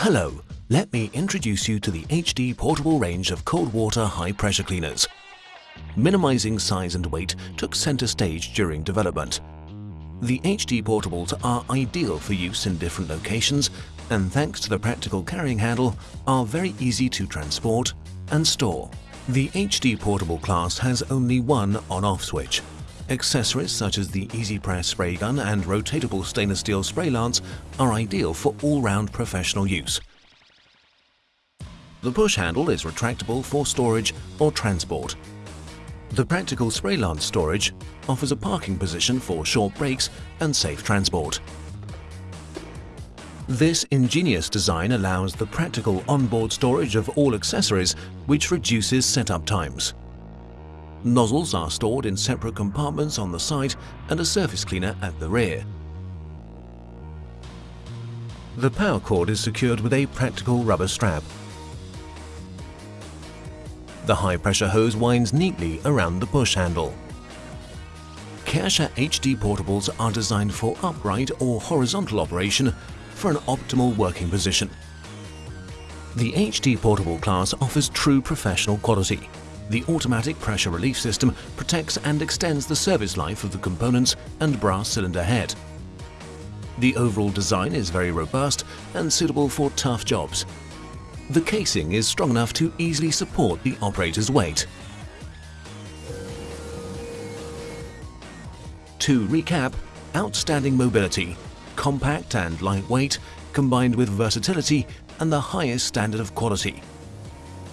Hello, let me introduce you to the HD portable range of cold water high pressure cleaners. Minimizing size and weight took center stage during development. The HD portables are ideal for use in different locations and thanks to the practical carrying handle are very easy to transport and store. The HD portable class has only one on-off switch. Accessories such as the Easy Press spray gun and rotatable stainless steel spray lance are ideal for all-round professional use. The push handle is retractable for storage or transport. The practical spray lance storage offers a parking position for short breaks and safe transport. This ingenious design allows the practical onboard storage of all accessories, which reduces setup times. Nozzles are stored in separate compartments on the side and a surface cleaner at the rear. The power cord is secured with a practical rubber strap. The high-pressure hose winds neatly around the push handle. Karcher HD portables are designed for upright or horizontal operation for an optimal working position. The HD Portable class offers true professional quality. The automatic pressure relief system protects and extends the service life of the components and brass cylinder head. The overall design is very robust and suitable for tough jobs. The casing is strong enough to easily support the operator's weight. To recap, outstanding mobility, compact and lightweight, combined with versatility and the highest standard of quality.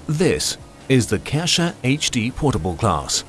This is the Karcher HD Portable class.